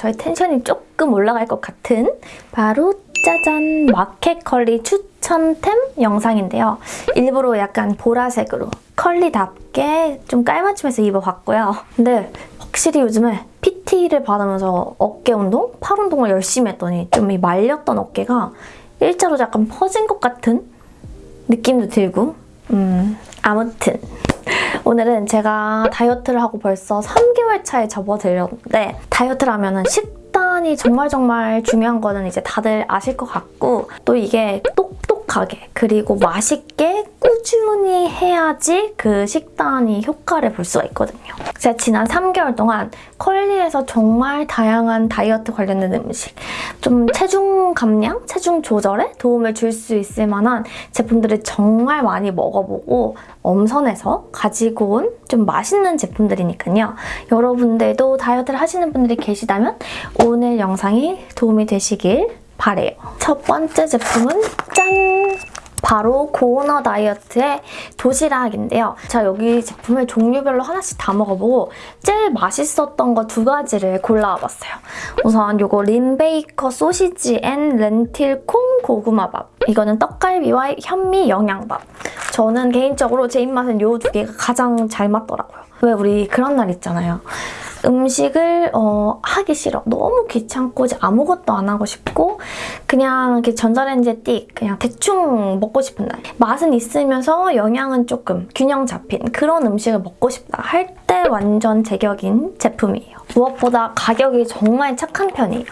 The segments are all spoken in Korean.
저희 텐션이 조금 올라갈 것 같은 바로 짜잔 마켓 컬리 추천템 영상인데요. 일부러 약간 보라색으로 컬리답게 좀 깔맞춤해서 입어봤고요. 근데 확실히 요즘에 PT를 받으면서 어깨 운동, 팔 운동을 열심히 했더니 좀 이 말렸던 어깨가 일자로 약간 퍼진 것 같은 느낌도 들고 음 아무튼 오늘은 제가 다이어트를 하고 벌써 3개월 차에 접어들었는데 다이어트를 하면 은 식단이 정말 정말 중요한 거는 이제 다들 아실 것 같고 또 이게 똑똑 하게 그리고 맛있게 꾸준히 해야지 그 식단이 효과를 볼 수가 있거든요. 제가 지난 3개월 동안 컬리에서 정말 다양한 다이어트 관련된 음식 좀 체중 감량, 체중 조절에 도움을 줄 수 있을 만한 제품들을 정말 많이 먹어보고 엄선해서 가지고 온 좀 맛있는 제품들이니까요. 여러분들도 다이어트를 하시는 분들이 계시다면 오늘 영상이 도움이 되시길 바래요. 첫 번째 제품은 짠! 바로 고오너 다이어트의 도시락인데요. 제가 여기 제품을 종류별로 하나씩 다 먹어보고 제일 맛있었던 거 두 가지를 골라와봤어요. 우선 이거 린 베이컨 소시지 and 렌틸 콩 고구마밥. 이거는 떡갈비와 현미 영양밥. 저는 개인적으로 제 입맛은 이 두 개가 가장 잘 맞더라고요. 왜 우리 그런 날 있잖아요. 음식을 어, 하기 싫어. 너무 귀찮고 이제 아무것도 안 하고 싶고 그냥 이렇게 전자레인지에 띡 그냥 대충 먹고 싶은 날. 맛은 있으면서 영양은 조금 균형 잡힌 그런 음식을 먹고 싶다 할 때 완전 제격인 제품이에요. 무엇보다 가격이 정말 착한 편이에요.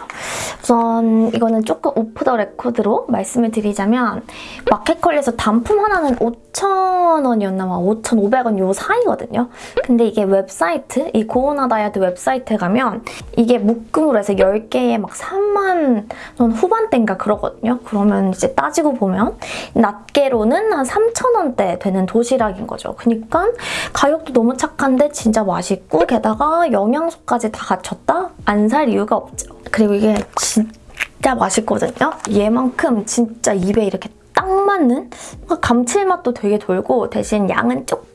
우선 이거는 조금 off the record로 말씀을 드리자면 마켓컬리에서 단품 하나는 5,000원이었나 봐. 5,500원 요 사이거든요. 근데 이게 웹사이트, 이 고오나 다이어트 웹사이트에 가면 이게 묶음으로 해서 10개에 막 3만 원 후반대인가 그러거든요. 그러면 이제 따지고 보면 낱개로는 한 3,000원대 되는 도시락인 거죠. 그러니까 가격도 너무 착한데 진짜 맛있고 게다가 영양소까지 다 갖췄다? 안 살 이유가 없죠. 그리고 이게 진짜 맛있거든요. 얘만큼 진짜 입에 이렇게 딱 맞는 감칠맛도 되게 돌고 대신 양은 조금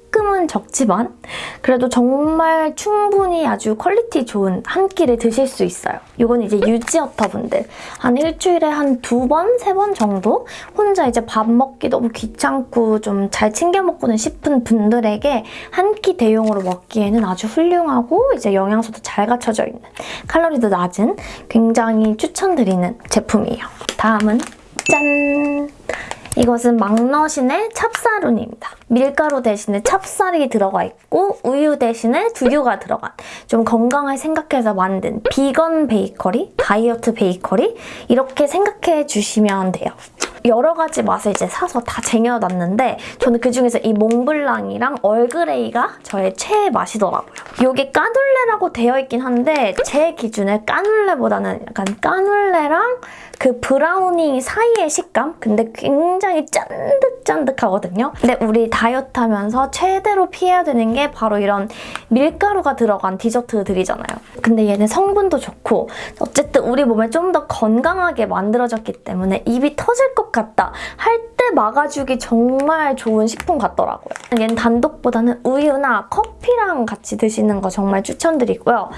은 적지만 그래도 정말 충분히 아주 quality 좋은 한 끼를 드실 수 있어요. 이건 이제 유지어터 분들 한 일주일에 한 두 번, 세 번 정도 혼자 이제 밥 먹기 너무 귀찮고 좀 잘 챙겨 먹고는 싶은 분들에게 한 끼 대용으로 먹기에는 아주 훌륭하고 이제 영양소도 잘 갖춰져 있는 칼로리도 낮은 굉장히 추천드리는 제품이에요. 다음은 짠! 이것은 막너신의 찹쌀운입니다. 밀가루 대신에 찹쌀이 들어가 있고 우유 대신에 두유가 들어간 좀 건강을 생각해서 만든 비건 베이커리, 다이어트 베이커리 이렇게 생각해 주시면 돼요. 여러 가지 맛을 이제 사서 다 쟁여놨는데 저는 그중에서 이 몽블랑이랑 얼그레이가 저의 최애 맛이더라고요. 이게 까눌레라고 되어 있긴 한데 제 기준에 까눌레보다는 약간 까눌레랑 그 브라우니 사이의 식감? 근데 굉장히 짠득짠득하거든요. 근데 우리 다 이어트 하면서 최대로 피해야 되는 게 바로 이런 밀가루가 들어간 디저트들이잖아요. 근데 얘는 성분도 좋고 어쨌든 우리 몸에 좀 더 건강하게 만들어졌기 때문에 입이 터질 것 같다 할 때 막아주기 정말 좋은 식품 같더라고요. 얘는 단독보다는 우유나 커피랑 같이 드시는 거 정말 추천드리고요.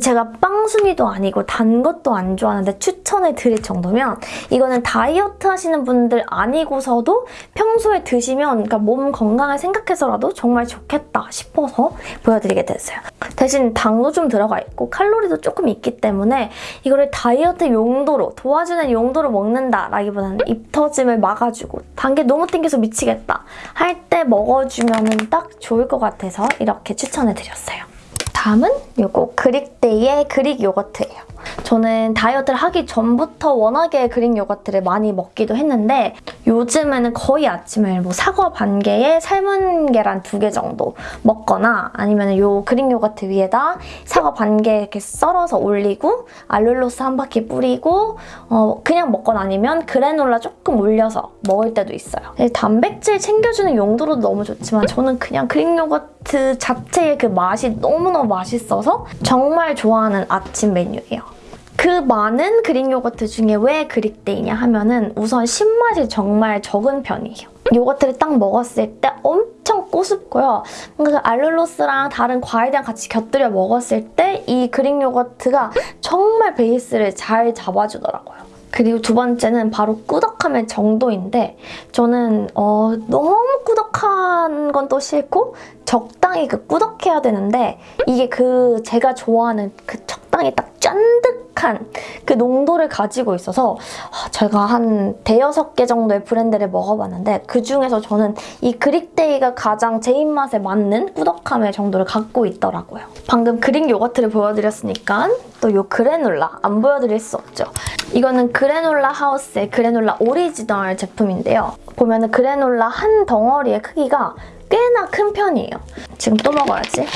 제가 빵순이도 아니고 단 것도 안 좋아하는데 추천을 드릴 정도면 이거는 다이어트 하시는 분들 아니고서도 평소에 드시면 그러니까 몸 건강 을 생각해서라도 정말 좋겠다 싶어서 보여드리게 됐어요. 대신 당도 좀 들어가 있고 칼로리도 조금 있기 때문에 이거를 다이어트 용도로 도와주는 용도로 먹는다라기보다는 입 터짐을 막아주고 단게 너무 땡겨서 미치겠다 할 때 먹어주면 딱 좋을 것 같아서 이렇게 추천해드렸어요. 다음은 이거 그릭데이의 그릭 요거트예요. 저는 다이어트를 하기 전부터 워낙에 그릭 요거트를 많이 먹기도 했는데 요즘에는 거의 아침을 뭐 사과 반 개에 삶은 계란 두 개 정도 먹거나 아니면 요 그릭 요거트 위에다 사과 반 개 이렇게 썰어서 올리고 알룰로스 한 바퀴 뿌리고 어 그냥 먹거나 아니면 그래놀라 조금 올려서 먹을 때도 있어요. 단백질 챙겨주는 용도로 너무 좋지만 저는 그냥 그릭 요거트 자체의 그 맛이 너무너무 맛있어서 정말 좋아하는 아침 메뉴예요. 그 많은 그릭 요거트 중에 왜 그릭데이냐 하면은 우선 신맛이 정말 적은 편이에요. 요거트를 딱 먹었을 때 엄청 꼬숩고요. 뭔가 그 알룰로스랑 다른 과일이랑 같이 곁들여 먹었을 때 이 그릭 요거트가 정말 베이스를 잘 잡아주더라고요. 그리고 두 번째는 바로 꾸덕함의 정도인데 저는 어, 너무 꾸덕한 건 또 싫고 적당히 그 꾸덕해야 되는데 이게 그 제가 좋아하는 그 적당히 딱 쫀득한 그 농도를 가지고 있어서 아, 제가 한 대여섯 개 정도의 브랜드를 먹어봤는데 그중에서 저는 이 그릭데이가 가장 제 입맛에 맞는 꾸덕함의 정도를 갖고 있더라고요. 방금 그릭 요거트를 보여드렸으니까 또 요 그래놀라 안 보여드릴 수 없죠. 이거는 그래놀라 하우스의 그래놀라 오리지널 제품인데요. 보면 은 그래놀라 한 덩어리의 크기가 꽤나 큰 편이에요. 지금 또 먹어야지.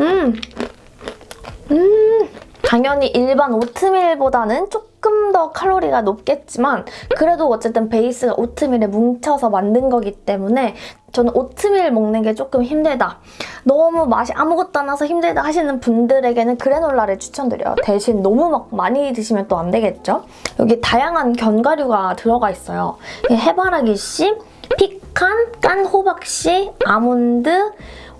음, 음, 당연히 일반 오트밀보다는 조금 더 칼로리가 높겠지만 그래도 어쨌든 베이스가 오트밀에 뭉쳐서 만든 거기 때문에 저는 오트밀 먹는 게 조금 힘들다. 너무 맛이 아무것도 안 나서 힘들다 하시는 분들에게는 그래놀라를 추천드려요. 대신 너무 막 많이 드시면 또 안 되겠죠? 여기 다양한 견과류가 들어가 있어요. 해바라기 씨, 피칸, 깐 호박씨, 아몬드,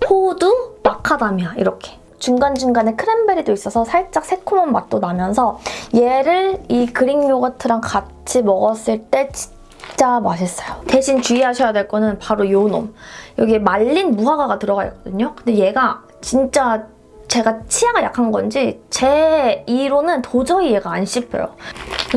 호두, 마카다미아 이렇게. 중간중간에 크랜베리도 있어서 살짝 새콤한 맛도 나면서 얘를 이 그릭 요거트랑 같이 먹었을 때 진짜 맛있어요. 대신 주의하셔야 될 거는 바로 요 놈. 여기에 말린 무화과가 들어가 있거든요. 근데 얘가 진짜 제가 치아가 약한 건지 제 이로는 도저히 얘가 안 씹혀요.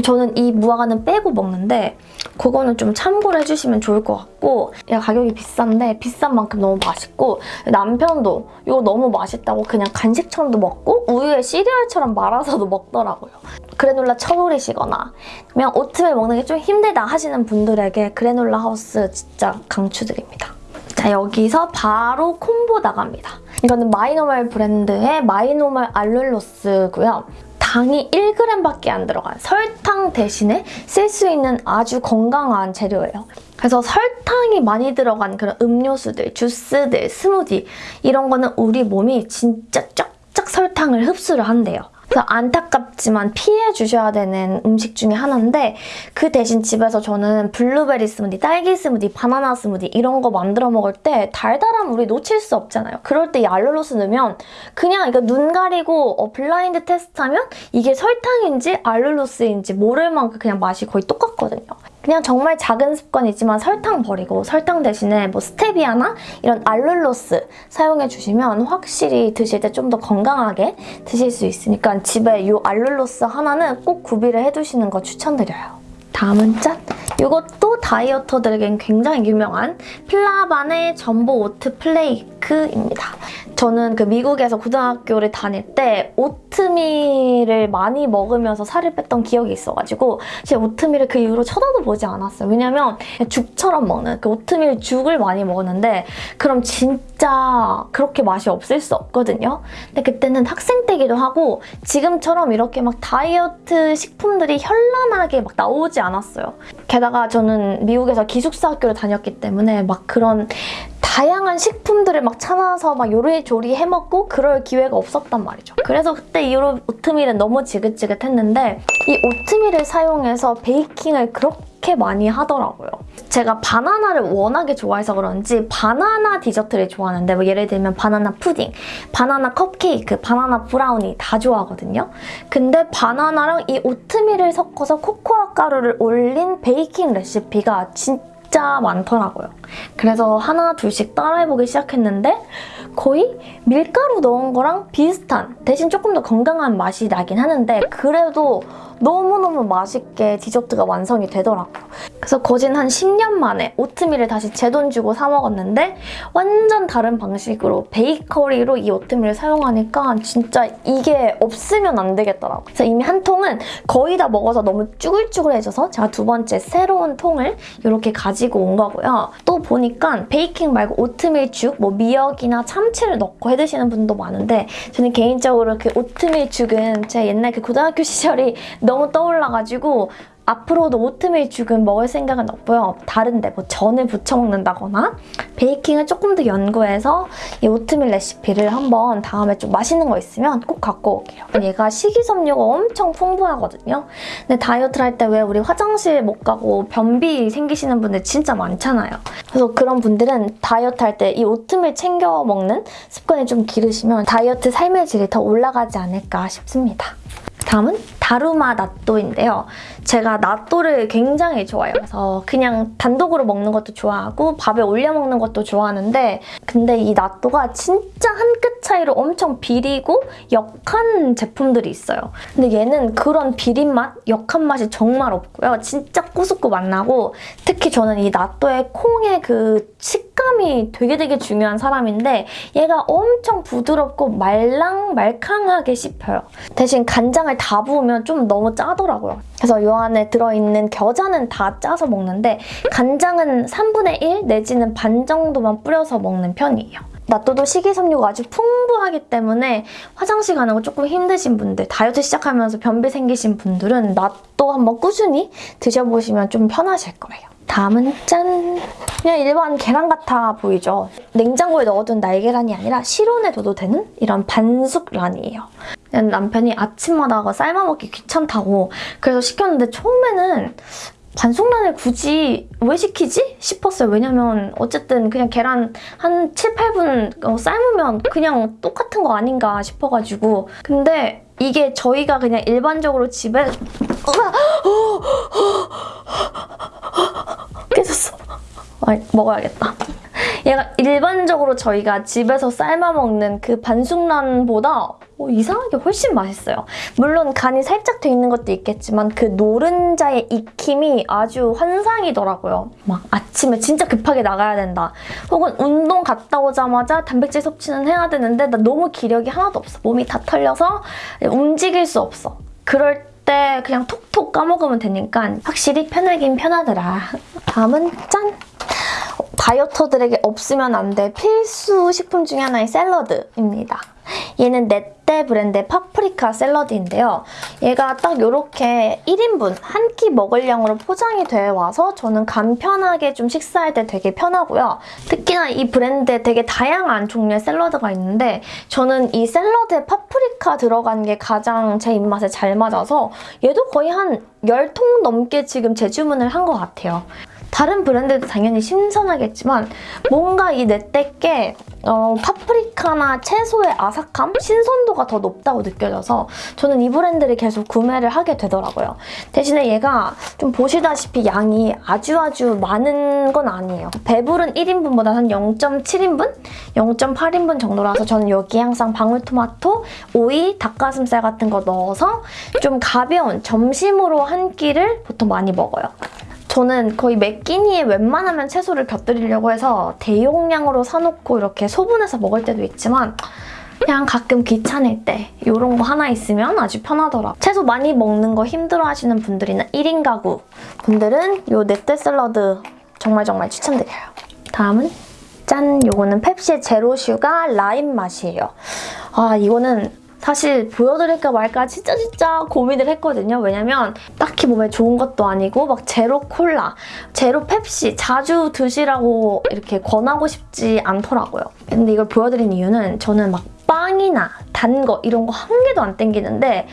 저는 이 무화과는 빼고 먹는데 그거는 좀 참고를 해주시면 좋을 것 같고 얘가 가격이 비싼데 비싼 만큼 너무 맛있고 남편도 이거 너무 맛있다고 그냥 간식처럼도 먹고 우유에 시리얼처럼 말아서도 먹더라고요. 그래놀라 처돌이시거나 그냥 오트밀 먹는 게 좀 힘들다 하시는 분들에게 그래놀라 하우스 진짜 강추드립니다. 자 여기서 바로 콤보 나갑니다. 이거는 마이노멀 브랜드의 마이노멀 알룰로스고요. 당이 1g밖에 안 들어간 설탕 대신에 쓸 수 있는 아주 건강한 재료예요. 그래서 설탕이 많이 들어간 그런 음료수들, 주스들, 스무디 이런 거는 우리 몸이 진짜 쫙쫙 설탕을 흡수를 한대요. 그래서 안타깝지만 피해 주셔야 되는 음식 중에 하나인데 그 대신 집에서 저는 블루베리 스무디, 딸기 스무디, 바나나 스무디 이런 거 만들어 먹을 때 달달함 우리 놓칠 수 없잖아요. 그럴 때이 알룰로스 넣으면 그냥 이거 눈 가리고 어, 블라인드 테스트하면 이게 설탕인지 알룰로스인지 모를 만큼 그냥 맛이 거의 똑같거든요. 그냥 정말 작은 습관이지만 설탕 버리고 설탕 대신에 뭐 스테비아나 이런 알룰로스 사용해 주시면 확실히 드실 때 좀 더 건강하게 드실 수 있으니까 집에 이 알룰로스 하나는 꼭 구비를 해두시는 거 추천드려요. 다음은 짠! 이것도 다이어터들에겐 굉장히 유명한 필라반의 전보 오트 플레이크입니다. 저는 그 미국에서 고등학교를 다닐 때 오트밀을 많이 먹으면서 살을 뺐던 기억이 있어가지고 제 오트밀을 그 이후로 쳐다도 보지 않았어요. 왜냐면 죽처럼 먹는 그 오트밀 죽을 많이 먹었는데 그럼 진짜 그렇게 맛이 없을 수 없거든요. 근데 그때는 학생 때기도 하고 지금처럼 이렇게 막 다이어트 식품들이 현란하게 막 나오지 않았어요. 게다가 저는 미국에서 기숙사 학교를 다녔기 때문에 막 그런 다양한 식품들을 막 찾아서 막 요리조리 해먹고 그럴 기회가 없었단 말이죠. 그래서 그때 이후로 오트밀은 너무 지긋지긋했는데 이 오트밀을 사용해서 베이킹을 그렇게 많이 하더라고요. 제가 바나나를 워낙에 좋아해서 그런지 바나나 디저트를 좋아하는데 뭐 예를 들면 바나나 푸딩, 바나나 컵케이크, 바나나 브라우니 다 좋아하거든요. 근데 바나나랑 이 오트밀을 섞어서 코코아 가루를 올린 베이킹 레시피가 진짜 진짜 많더라고요. 그래서 하나 둘씩 따라해보기 시작했는데 거의 밀가루 넣은 거랑 비슷한 대신 조금 더 건강한 맛이 나긴 하는데 그래도 너무너무 맛있게 디저트가 완성이 되더라고요. 그래서 거진 한 10년 만에 오트밀을 다시 제 돈 주고 사 먹었는데 완전 다른 방식으로 베이커리로 이 오트밀을 사용하니까 진짜 이게 없으면 안 되겠더라고요. 그래서 이미 한 통은 거의 다 먹어서 너무 쭈글쭈글해져서 제가 두 번째 새로운 통을 이렇게 가지고 온 거고요. 또 보니까 베이킹 말고 오트밀 죽, 뭐 미역이나 참치를 넣고 해드시는 분도 많은데 저는 개인적으로 그 오트밀 죽은 제 옛날 그 고등학교 시절이 너무 떠올라가지고 앞으로도 오트밀 죽은 먹을 생각은 없고요. 다른데 뭐 전을 부쳐 먹는다거나 베이킹을 조금 더 연구해서 이 오트밀 레시피를 한번 다음에 좀 맛있는 거 있으면 꼭 갖고 올게요. 얘가 식이섬유가 엄청 풍부하거든요. 근데 다이어트를 할 때 왜 우리 화장실 못 가고 변비 생기시는 분들 진짜 많잖아요. 그래서 그런 분들은 다이어트 할 때 이 오트밀 챙겨 먹는 습관이 좀 기르시면 다이어트 삶의 질이 더 올라가지 않을까 싶습니다. 다음은 다루마 나또인데요. 제가 나또를 굉장히 좋아해요. 그래서 그냥 단독으로 먹는 것도 좋아하고 밥에 올려 먹는 것도 좋아하는데 근데 이 나또가 진짜 한 끗 차이로 엄청 비리고 역한 제품들이 있어요. 근데 얘는 그런 비린 맛, 역한 맛이 정말 없고요. 진짜 꾸스꾸 맛 나고 특히 저는 이 나또의 콩의 그 식감이 되게 되게 중요한 사람인데 얘가 엄청 부드럽고 말랑말캉하게 씹혀요. 대신 간장을 다 부으면 좀 너무 짜더라고요. 그래서 이 안에 들어있는 겨자는 다 짜서 먹는데 간장은 3분의 1 내지는 반 정도만 뿌려서 먹는 편이에요. 나또도 식이섬유가 아주 풍부하기 때문에 화장실 가는 거 조금 힘드신 분들, 다이어트 시작하면서 변비 생기신 분들은 나또 한번 꾸준히 드셔보시면 좀 편하실 거예요. 다음은 짠! 그냥 일반 계란 같아 보이죠? 냉장고에 넣어둔 날계란이 아니라 실온에 둬도 되는 이런 반숙란이에요. 남편이 아침마다 삶아 먹기 귀찮다고 그래서 시켰는데 처음에는 반숙란을 굳이 왜 시키지? 싶었어요. 왜냐면 어쨌든 그냥 계란 한 7, 8분 삶으면 그냥 똑같은 거 아닌가 싶어가지고 근데 이게 저희가 그냥 일반적으로 집에 아, 먹어야겠다. 얘가 일반적으로 저희가 집에서 삶아 먹는 그 반숙란보다 어, 이상하게 훨씬 맛있어요. 물론 간이 살짝 돼 있는 것도 있겠지만 그 노른자의 익힘이 아주 환상이더라고요. 막 아침에 진짜 급하게 나가야 된다. 혹은 운동 갔다 오자마자 단백질 섭취는 해야 되는데 나 너무 기력이 하나도 없어. 몸이 다 털려서 움직일 수 없어. 그럴 때 그냥 톡톡 까먹으면 되니까 확실히 편하긴 편하더라. 다음은 짠! 다이어터들에게 없으면 안 될 필수 식품 중에 하나인 샐러드입니다. 얘는 넷떼 브랜드의 파프리카 샐러드인데요. 얘가 딱 이렇게 1인분 한 끼 먹을 양으로 포장이 되어 와서 저는 간편하게 좀 식사할 때 되게 편하고요. 특히나 이 브랜드에 되게 다양한 종류의 샐러드가 있는데 저는 이 샐러드에 파프리카 들어간 게 가장 제 입맛에 잘 맞아서 얘도 거의 한 10통 넘게 지금 재주문을 한 것 같아요. 다른 브랜드도 당연히 신선하겠지만 뭔가 이 넷떼께 어, 파프리카나 채소의 아삭함, 신선도가 더 높다고 느껴져서 저는 이 브랜드를 계속 구매를 하게 되더라고요. 대신에 얘가 좀 보시다시피 양이 아주 아주 많은 건 아니에요. 배불은 1인분보다 한 0.7인분? 0.8인분 정도라서 저는 여기 항상 방울토마토, 오이, 닭가슴살 같은 거 넣어서 좀 가벼운 점심으로 한 끼를 보통 많이 먹어요. 저는 거의 매 끼니에 웬만하면 채소를 곁들이려고 해서 대용량으로 사놓고 이렇게 소분해서 먹을 때도 있지만 그냥 가끔 귀찮을 때 이런 거 하나 있으면 아주 편하더라. 채소 많이 먹는 거 힘들어하시는 분들이나 1인 가구 분들은 이 넷대 샐러드 정말 정말 추천드려요. 다음은 짠! 요거는 펩시의 zero sugar 라임 맛이에요. 아 이거는 사실 보여드릴까 말까 진짜 진짜 고민을 했거든요. 왜냐면 딱히 몸에 좋은 것도 아니고 막 제로 콜라, 제로 펩시 자주 드시라고 이렇게 권하고 싶지 않더라고요. 근데 이걸 보여드린 이유는 저는 막 빵이나 단 거 이런 거 한 개도 안 땡기는데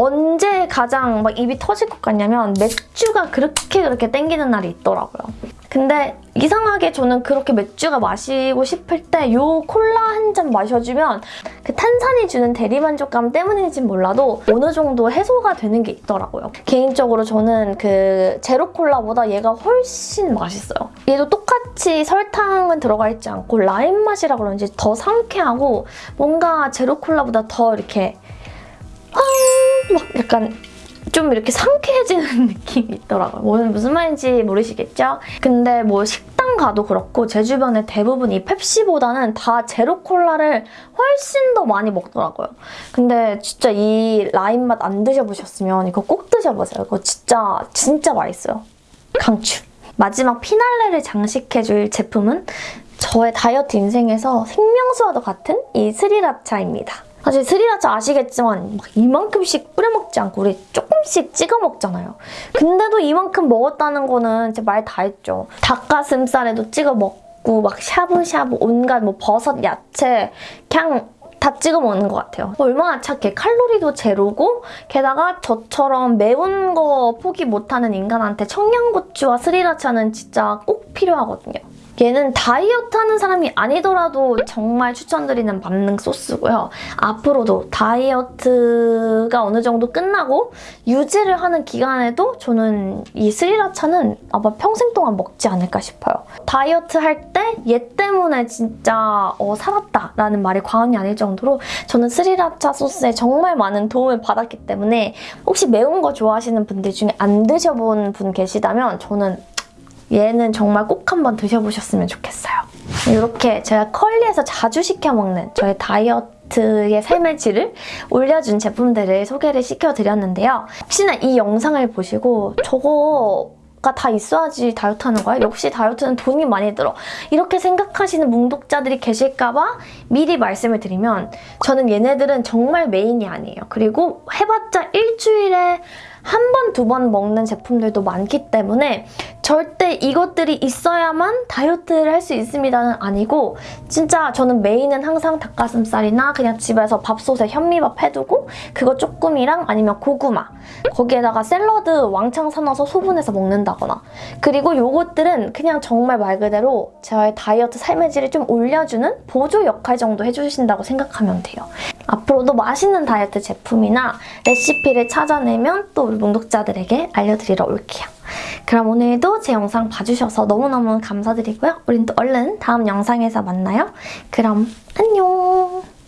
언제 가장 막 입이 터질 것 같냐면 맥주가 그렇게 그렇게 땡기는 날이 있더라고요. 근데 이상하게 저는 그렇게 맥주가 마시고 싶을 때이 콜라 한 잔 마셔주면 그 탄산이 주는 대리만족감 때문인지 몰라도 어느 정도 해소가 되는 게 있더라고요. 개인적으로 저는 그 제로 콜라보다 얘가 훨씬 맛있어요. 얘도 똑같이 설탕은 들어가 있지 않고 라임 맛이라 그런지 더 상쾌하고 뭔가 제로 콜라보다 더 이렇게 막 약간 좀 이렇게 상쾌해지는 느낌이 있더라고요. 오늘 무슨 말인지 모르시겠죠? 근데 뭐 식당 가도 그렇고 제 주변에 대부분 이 펩시보다는 다 제로 콜라를 훨씬 더 많이 먹더라고요. 근데 진짜 이 라임 맛 안 드셔보셨으면 이거 꼭 드셔보세요. 이거 진짜 진짜 맛있어요. 강추! 마지막 피날레를 장식해줄 제품은 저의 다이어트 인생에서 생명수와도 같은 이 스리라차입니다. 사실 스리라차 아시겠지만 막 이만큼씩 뿌려 먹지 않고 우리 조금씩 찍어 먹잖아요. 근데도 이만큼 먹었다는 거는 제 말 다 했죠. 닭가슴살에도 찍어 먹고 막 샤브샤브 온갖 뭐 버섯, 야채 그냥 다 찍어 먹는 것 같아요. 얼마나 착해. 칼로리도 제로고 게다가 저처럼 매운 거 포기 못하는 인간한테 청양고추와 스리라차는 진짜 꼭 필요하거든요. 얘는 다이어트 하는 사람이 아니더라도 정말 추천드리는 만능 소스고요. 앞으로도 다이어트가 어느 정도 끝나고 유지를 하는 기간에도 저는 이 스리라차는 아마 평생 동안 먹지 않을까 싶어요. 다이어트 할 때 얘 때문에 진짜 어, 살았다라는 말이 과언이 아닐 정도로 저는 스리라차 소스에 정말 많은 도움을 받았기 때문에 혹시 매운 거 좋아하시는 분들 중에 안 드셔본 분 계시다면 저는 얘는 정말 꼭 한번 드셔보셨으면 좋겠어요. 이렇게 제가 컬리에서 자주 시켜 먹는 저의 다이어트 의 삶의 질을 올려준 제품들을 소개를 시켜드렸는데요. 혹시나 이 영상을 보시고 저거 가 다 있어야지 다이어트 하는 거야? 역시 다이어트는 돈이 많이 들어. 이렇게 생각하시는 뭉독자들이 계실까봐 미리 말씀을 드리면 저는 얘네들은 정말 메인이 아니에요. 그리고 해봤자 일주일에 한 번, 두 번 먹는 제품들도 많기 때문에 절대 이것들이 있어야만 다이어트를 할 수 있습니다는 아니고 진짜 저는 메인은 항상 닭가슴살이나 그냥 집에서 밥솥에 현미밥 해두고 그거 조금이랑 아니면 고구마 거기에다가 샐러드 왕창 사놔서 소분해서 먹는다거나 그리고 요것들은 그냥 정말 말 그대로 저의 다이어트 삶의 질을 좀 올려주는 보조 역할 정도 해주신다고 생각하면 돼요. 앞으로도 맛있는 다이어트 제품이나 레시피를 찾아내면 또 우리 몽독자들에게 알려드리러 올게요. 그럼 오늘도 제 영상 봐주셔서 너무너무 감사드리고요. 우린 또 얼른 다음 영상에서 만나요. 그럼 안녕!